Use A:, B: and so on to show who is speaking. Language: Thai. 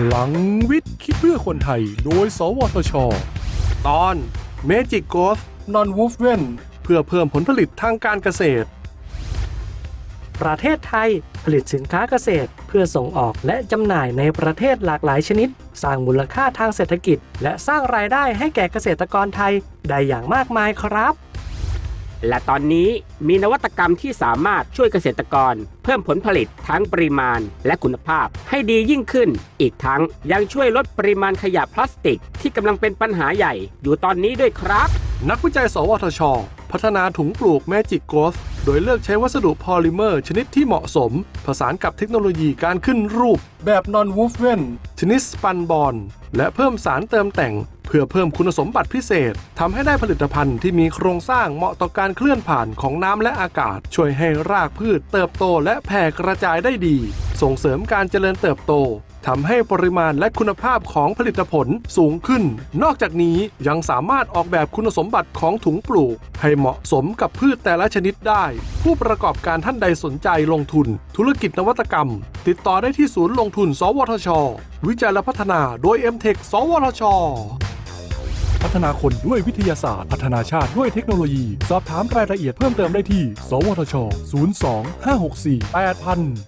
A: พลังวิทย์คิดเพื่อคนไทย โดย สวทช ตอน Magic Growth Non w o v e n เพื่อเพิ่มผลผลิตทางการเกษตร
B: ประเทศไทยผลิตสินค้าเกษตร เพื่อส่งออกและจำหน่ายในประเทศหลากหลายชนิด สร้างมูลค่าทางเศรษฐกิจ และสร้างรายได้ให้แก่เกษตรกรไทยได้อย่างมากมายครับ
C: และตอนนี้มีนวัตกรรมที่สามารถช่วยเกษตรกร เพิ่มผลผลิตทั้งปริมาณและคุณภาพให้ดียิ่งขึ้น อีกทั้งยังช่วยลดปริมาณขยะพลาสติก ที่กำลังเป็นปัญหาใหญ่อยู่ตอนนี้ด้วยครับ
A: นักวิจัย สวทช พัฒนาถุงปลูก Magic Growth โดยเลือกใช้วัสดุพอลิเมอร์ชนิดที่เหมาะสม ผสานกับเทคโนโลยีการขึ้นรูป แบบ Non w o v e n ชนิดสปันบอลและเพิ่มสารเติมแต่ง เพื่อเพิ่มคุณสมบัติพิเศษทำให้ได้ผลิตภัณฑ์ที่มีโครงสร้างเหมาะต่อการเคลื่อนผ่านของน้ำและอากาศ ช่วยให้รากพืชเติบโตและแผ่กระจายได้ดี ส่งเสริมการเจริญเติบโตทำให้ปริมาณและคุณภาพของผลิตผลสูงขึ้น นอกจากนี้ยังสามารถออกแบบคุณสมบัติของถุงปลูก ให้เหมาะสมกับพืชแต่ละชนิดได้ ผู้ประกอบการท่านใดสนใจลงทุน ธุรกิจนวัตกรรม ติดต่อได้ที่ศูนย์ลงทุน สวทช วิจัยและพัฒนาโดย m t e c h สวทช พัฒนาคนด้วยวิทยาศาสตร์ พัฒนาชาติด้วยเทคโนโลยี สอบถามรายละเอียดเพิ่มเติมได้ที่ สวทช 02 564 8000